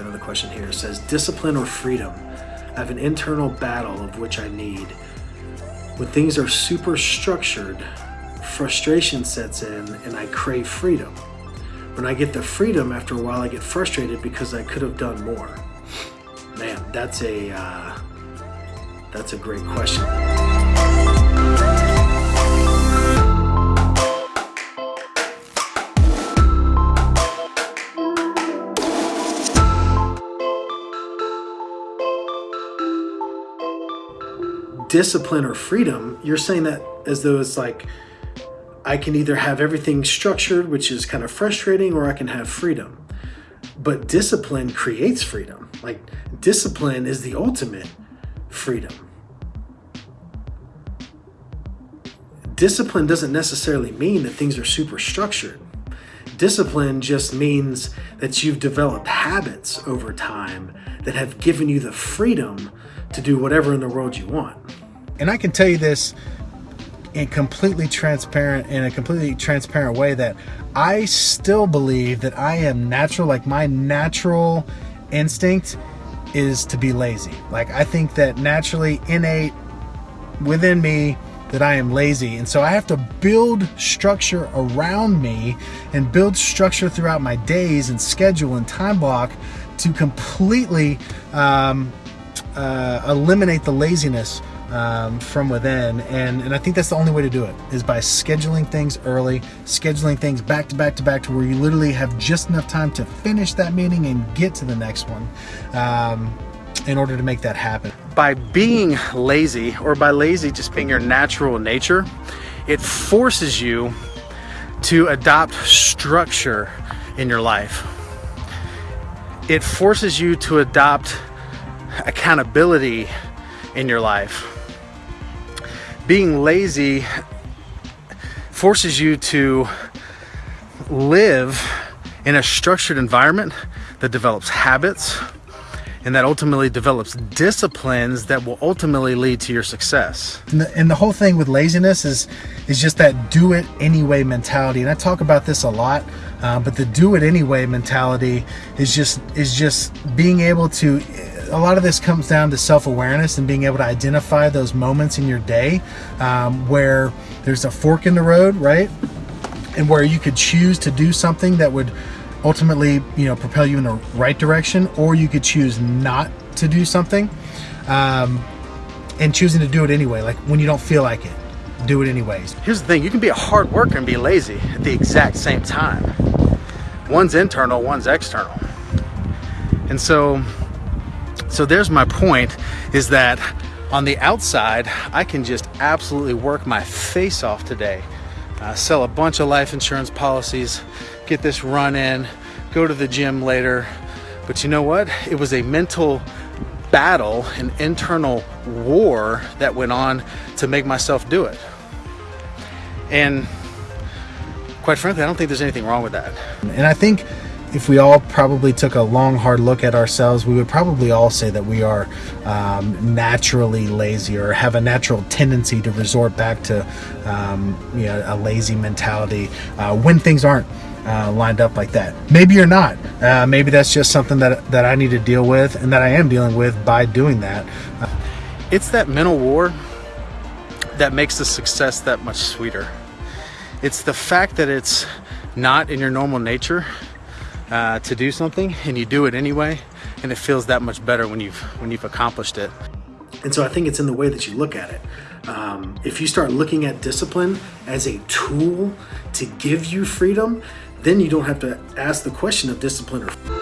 Another question here. It says, discipline or freedom? I have an internal battle of which I need. When things are super structured, frustration sets in and I crave freedom. When I get the freedom, after a while I get frustrated because I could have done more. Man, that's a, uh, that's a great question. Discipline or freedom, you're saying that as though it's like I can either have everything structured, which is kind of frustrating, or I can have freedom. But discipline creates freedom. Like discipline is the ultimate freedom. Discipline doesn't necessarily mean that things are super structured. Discipline just means that you've developed habits over time that have given you the freedom to do whatever in the world you want. And I can tell you this in completely transparent in a completely transparent way that I still believe that I am natural like my natural instinct is to be lazy. Like I think that naturally innate within me that I am lazy. And so I have to build structure around me and build structure throughout my days and schedule and time block to completely um, uh, eliminate the laziness um, from within. And, and I think that's the only way to do it is by scheduling things early, scheduling things back to back to back to where you literally have just enough time to finish that meeting and get to the next one um, in order to make that happen. By being lazy or by lazy just being your natural nature, it forces you to adopt structure in your life. It forces you to adopt accountability in your life being lazy forces you to live in a structured environment that develops habits and that ultimately develops disciplines that will ultimately lead to your success. And the, and the, whole thing with laziness is is just that do it anyway mentality. And I talk about this a lot, uh, but the do it anyway mentality is just is just being able to a lot of this comes down to self-awareness and being able to identify those moments in your day um, where there's a fork in the road, right? And where you could choose to do something that would ultimately, you know, propel you in the right direction, or you could choose not to do something um, and choosing to do it anyway, like when you don't feel like it, do it anyways. Here's the thing, you can be a hard worker and be lazy at the exact same time. One's internal, one's external. And so so there's my point is that on the outside, I can just absolutely work my face off today. Uh, sell a bunch of life insurance policies, get this run in, go to the gym later. But you know what? It was a mental battle, an internal war that went on to make myself do it. And quite frankly, I don't think there's anything wrong with that. And I think if we all probably took a long, hard look at ourselves, we would probably all say that we are um, naturally lazy or have a natural tendency to resort back to um, you know, a lazy mentality uh, when things aren't uh, lined up like that. Maybe you're not. Uh, maybe that's just something that, that I need to deal with and that I am dealing with by doing that. It's that mental war that makes the success that much sweeter. It's the fact that it's not in your normal nature uh, to do something and you do it anyway and it feels that much better when you've when you've accomplished it. And so i think it's in the way that you look at it. Um, if you start looking at discipline as a tool to give you freedom then you don't have to ask the question of discipline or